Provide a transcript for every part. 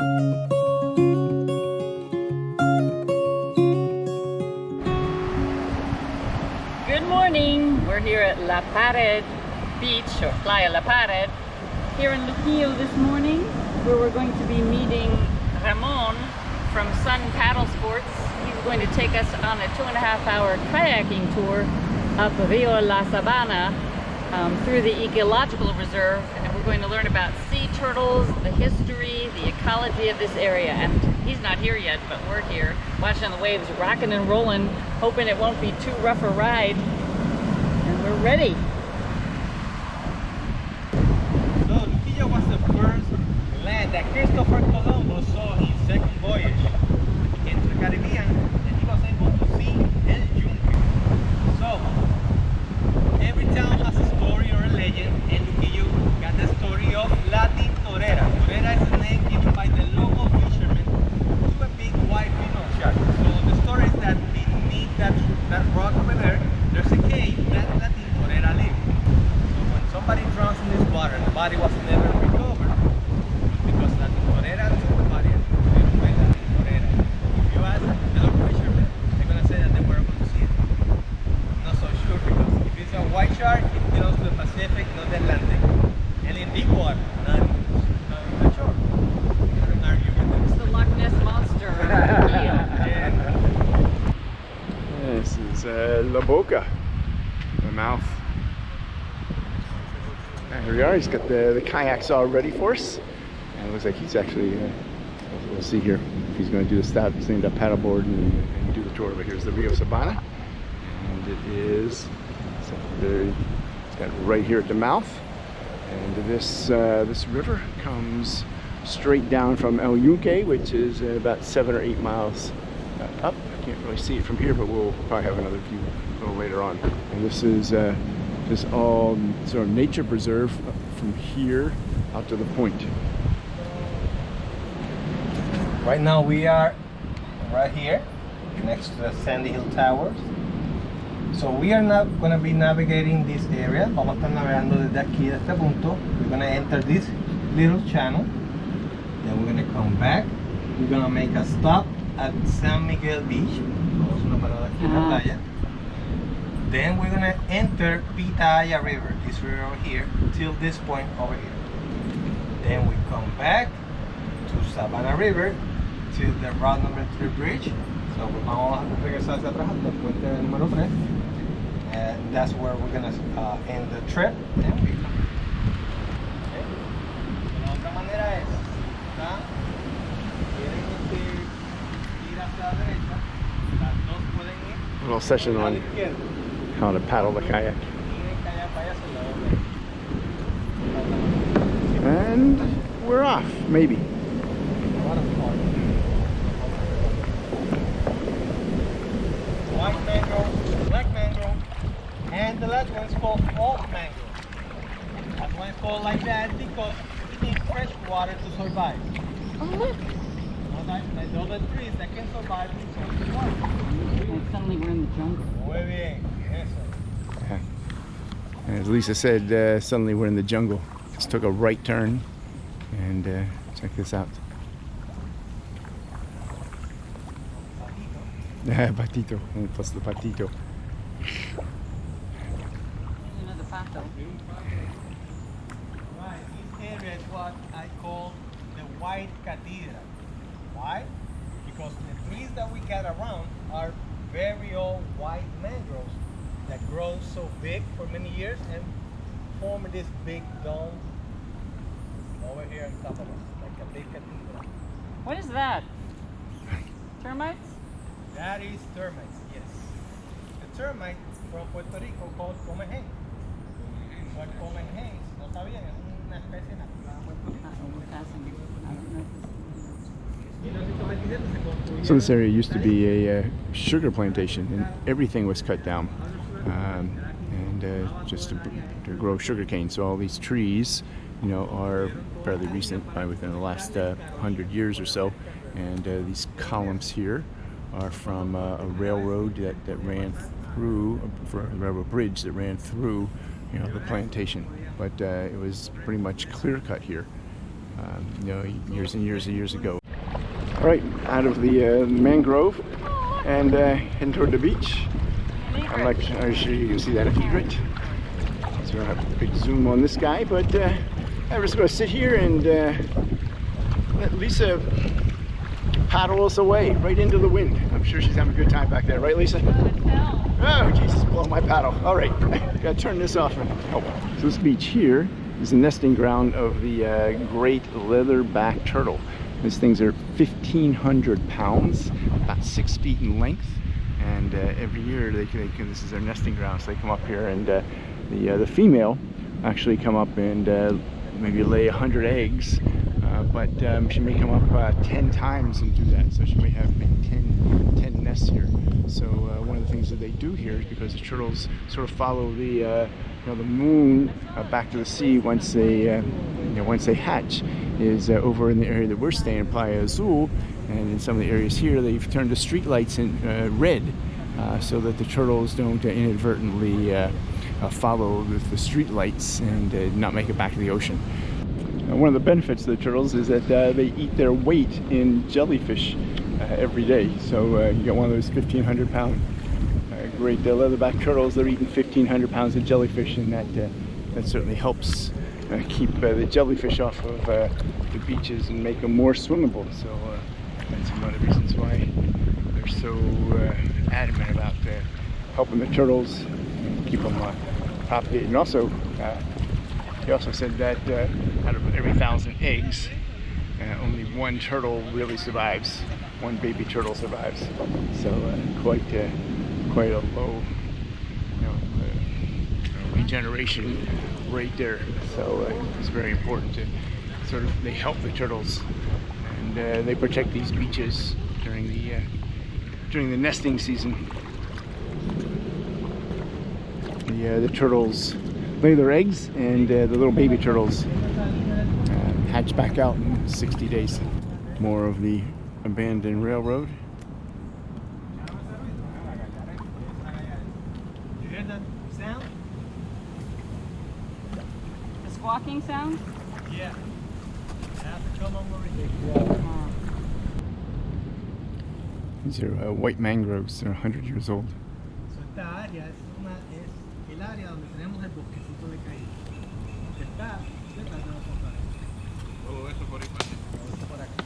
Good morning. We're here at La Pared Beach or Playa La Pared here in Luquillo this morning where we're going to be meeting Ramon from Sun Paddle Sports. He's going to take us on a two and a half hour kayaking tour up Rio La Sabana um, through the ecological reserve and we're going to learn about sea turtles, the history, the ecology of this area. And he's not here yet but we're here watching the waves rocking and rolling hoping it won't be too rough a ride. And we're ready. So Luquillo was the first land that Christopher Columbus saw his second voyage into the Caribbean and he was able to see El Yunque. So every town has a story or a legend and Luquillo got the story of La Tintorera. Torera is the name given by the local fishermen to a big white minnow shark. So the story is that beneath that, that rock over there, there's a cave that La Tintorera lived. So when somebody drowns in this water and the body was never recovered, because La Tintorera took the body and put it away La Tintorera. If you ask the local fishermen, they're gonna say that they were able to see it. Not so sure because if it's a white shark, it belongs to the Pacific, not the Atlantic. And in deep water, not, not in the shore. You can argue with them. It's the Loch Ness Monster. of Luquillo. Yeah. This is uh, La Boca, the mouth. And here we are. He's got the, the kayaks all ready for us. And it looks like he's actually, uh, we'll, see here if he's going to do the stop, stand up paddleboard and, and do the tour. But here's the Rio Sabana. And it is it's very, it's got right here at the mouth. And this, uh, this river comes straight down from El Yunque, which is about seven or eight miles uh, up. I can't really see it from here, but we'll probably have another view a little later on. And this is uh, just all sort of nature preserve from here out to the point. Right now we are right here next to the Sandy Hill Towers. So we are not going to be navigating this area. Vamos a estar navegando desde aquí, de este punto. We're going to enter this little channel. Then we're going to come back. We're going to make a stop at San Miguel Beach. Vamos a una parada aquí en la Ah. playa. Then we're going to enter Pitaya River, this river over here, till this point over here. Then we come back to Savannah River to the route number 3 bridge. So vamos a regresar hacia atrás hasta el puente número 3. And that's where we're gonna uh, end the trip. And we come. Okay. La otra manera es, ¿está? Quieren ir, ir hacia la derecha, las dos pueden ir little session on. How to paddle the kayak. Tienen que allá para allá hacia el lado derecho. And we're off, maybe. White mangrove, black mangrove, and the last one is called oak mangrove. That's why it's called like that because it needs fresh water to survive. Not like, like the other trees that can survive in salty water. And suddenly we're in the jungle. Muy bien, eso. As Lisa said, uh, suddenly we're in the jungle. Just took a right turn, and uh, check this out. patito, and plus the patito. Another pato. Right, this area is what I call the white cathedral. Why? Because the trees that we got around are very old white mangroves that grows so big for many years and form this big dome over here on top of us, like a big cathedral. What is that? Termites? That is termites, yes. The termite from Puerto Rico called comején. What comején, no sabían, es una especie nativa de Puerto Rico. Uh-oh, we're passing. I don't know if this- 1927 se construyeron So this area used to be a uh, sugar plantation, and everything was cut down, um, and uh, just to, to grow sugar cane. So all these trees, you know, are fairly recent, by within the last uh, hundred years or so. And uh, these columns here are from uh, a railroad that, that ran through, a railroad bridge that ran through, you know, the plantation. But uh, it was pretty much clear cut here. um, you know, years and years and years ago. All right, out of the uh, mangrove and heading toward the beach. I'm not I'm sure you can see that egret. So we'll have a big zoom on this guy, but uh, I'm just to sit here and uh, let Lisa paddle us away right into the wind. I'm sure she's having a good time back there, right, Lisa? Oh, Jesus, blow my paddle. All right, gotta turn this off. And, Oh. So this beach here is the nesting ground of the uh, great leatherback turtle. These things are 1,500 pounds, about six feet in length. And uh, every year, they, they can, this is their nesting ground, so they come up here and uh, the, uh, the female actually come up and uh, maybe lay 100 eggs uh, but um, she may come up uh, 10 times and do that. So she may have maybe 10, 10 nests here. So one of the things that they do here is because the turtles sort of follow the, you know, the moon back to the sea once they, you know, once they hatch, is over in the area that we're staying, Playa Azul, and in some of the areas here, they've turned the street lights in red so that the turtles don't inadvertently follow the, the street lights and not make it back to the ocean. Uh, one of the benefits of the turtles is that uh, they eat their weight in jellyfish uh, every day. So uh, you get one of those 1,500 pound uh, great uh, leatherback turtles. They're eating 1,500 pounds of jellyfish, and that that certainly helps keep the jellyfish off of the beaches and make them more swimmable. So that's one of the reasons why they're so adamant about helping the turtles keep them propagated. And also, he also said that uh, out of every thousand eggs, uh, only one turtle really survives. One baby turtle survives. So uh, quite uh, quite a low you know, uh, regeneration rate there. So uh, it's very important to sort of they help the turtles and they protect these beaches during the during the nesting season. The, the turtles lay their eggs and uh, the little baby turtles uh, hatch back out in 60 days. More of the abandoned railroad. You hear that sound? The squawking sound? Yeah. have to come over here. These are uh, white mangroves. They're 100 years old. So esta área es, una, es el área donde tenemos el bosque está detrás de nosotros. Todo eso por ahí Todo eso por acá.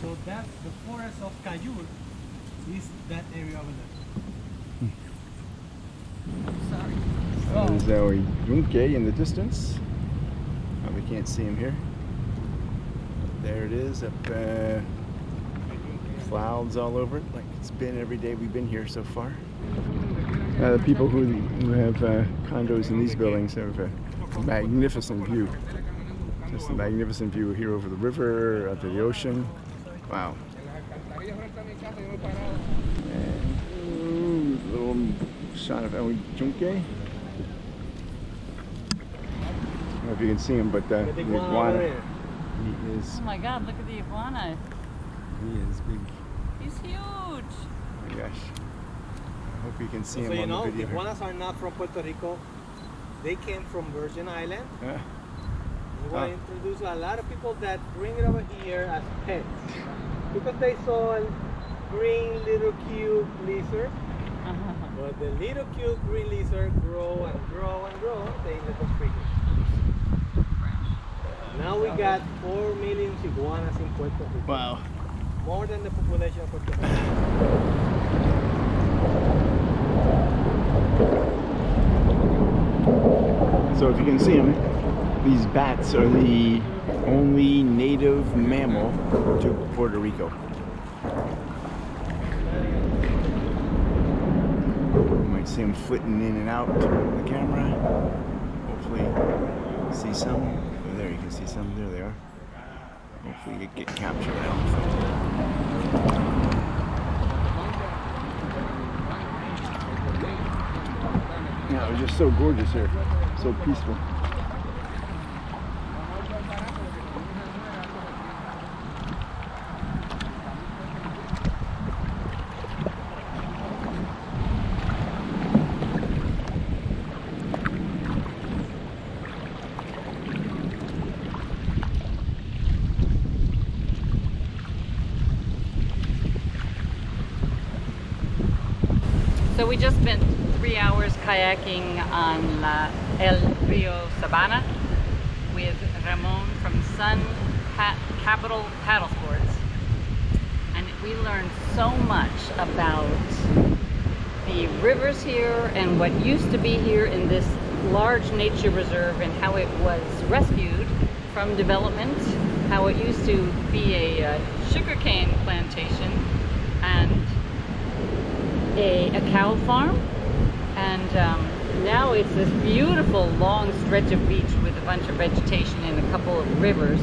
So that the forest of Cayur is that area over there. Sorry. Oh. There's our Yunque in the distance. Oh, we can't see him here. There it is up uh, clouds all over it like it's been every day we've been here so far. Uh, the people who, who have uh, condos in these buildings have a magnificent view. Just a magnificent view here over the river, out to the ocean. Wow. And ooh, little shot of El Yunque. I don't know if you can see him, but uh, the iguana. He is. Oh my God! Look at the iguana. He is big. He's huge. Oh my gosh. I hope you can see so him you on know, the video. The iguanas are not from Puerto Rico. They came from Virgin Island. Yeah. We want to introduce a lot of people that bring it over here as pets because they saw a green little cute lizard. But the little cute green lizard grow and grow and grow, they let them free. Now we got 4 million iguanas in Puerto Rico. Wow. More than the population of Puerto Rico. So if you can see them, these bats are the only native mammal to Puerto Rico. You might see them flitting in and out of the camera. Hopefully see some. Can see some. There they are. Hopefully you get captured. Yeah, it was just so gorgeous here, so peaceful. We just spent three hours kayaking on La, El Rio Sabana with Ramon from Sun Capital Paddle Sports. And we learned so much about the rivers here and what used to be here in this large nature reserve and how it was rescued from development, how it used to be a uh, sugarcane plantation and a, a cow farm. And um, now it's this beautiful long stretch of beach with a bunch of vegetation and a couple of rivers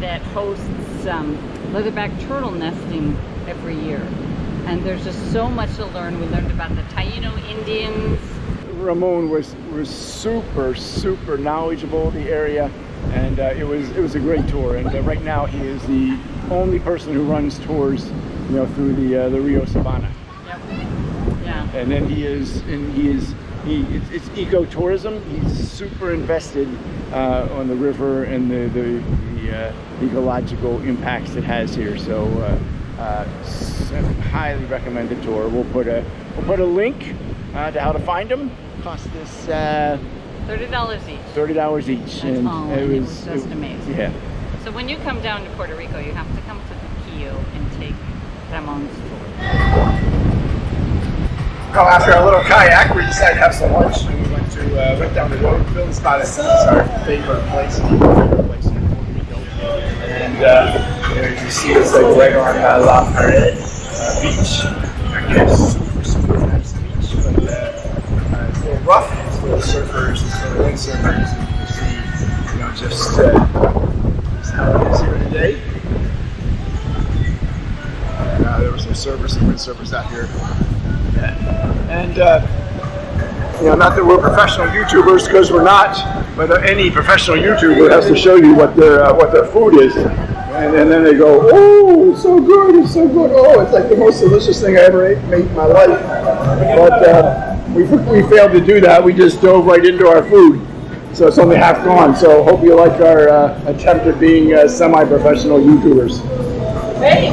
that hosts um, leatherback turtle nesting every year. And there's just so much to learn. We learned about the Taino Indians. Ramon was was super super knowledgeable the area. And uh, it was it was a great tour. And uh, right now he is the only person who runs tours you know through the uh, the Rio Sabana. Yeah. And then he is and he is he it's, it's ecotourism. He's super invested uh, on the river and the the, the uh, ecological impacts it has here. So uh, uh, highly recommended tour. We'll put a we'll put a link uh, to how to find him. Cost us uh, thirty dollars each. thirty dollars each. That's and all, it and it was, was just it- amazing. yeah. So when you come down to Puerto Rico you have to come to the Luquillo and take Ramon's tour Well, after a little kayak, we decided to have some lunch, and we went to uh, went down the road. Bill's Spot is our favorite place. And uh, there you see it's like right on uh, La Pared uh, beach. Again, super super nice beach, but uh, uh, it's a little rough. It's a little surfers, it's a little windsurfers. And you can see, you know, just, uh, just how it is here today. Uh, there were some surfers, some windsurfers out here. And uh, you know, not that we're professional YouTubers because we're not, but any professional YouTuber has to show you what their uh, what their food is, and, and then they go, "Oh, it's so good! It's so good! Oh, it's like the most delicious thing I ever ate made in my life." But uh, we we failed to do that. We just dove right into our food, so it's only half gone. So hope you like our uh, attempt at being uh, semi-professional YouTubers. Great!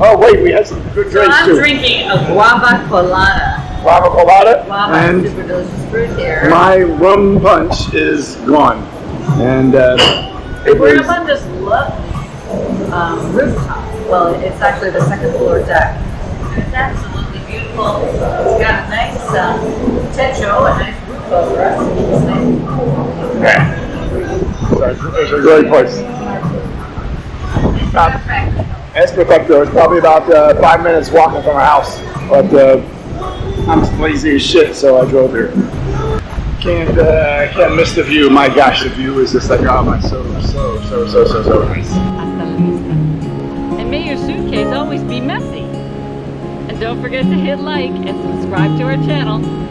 Oh wait, we had some good So drinks I'm too. drinking a guava colada. Guava colada Guava and super delicious fruit here. my rum punch is gone, and uh, it We're was up on this lovely um, rooftop. Well, it's actually the second floor deck. It's absolutely beautiful. It's got a nice um, techo, a nice roof over us. It's nice. yeah. So it's, it's a great place. It's perfect. Especacto is probably about uh, five minutes walking from our house, but uh, I'm lazy as shit, so I drove here. Can't uh, can't miss the view. My gosh, the view is just like oh my, so so so so so so nice. And may your suitcase always be messy. And don't forget to hit like and subscribe to our channel.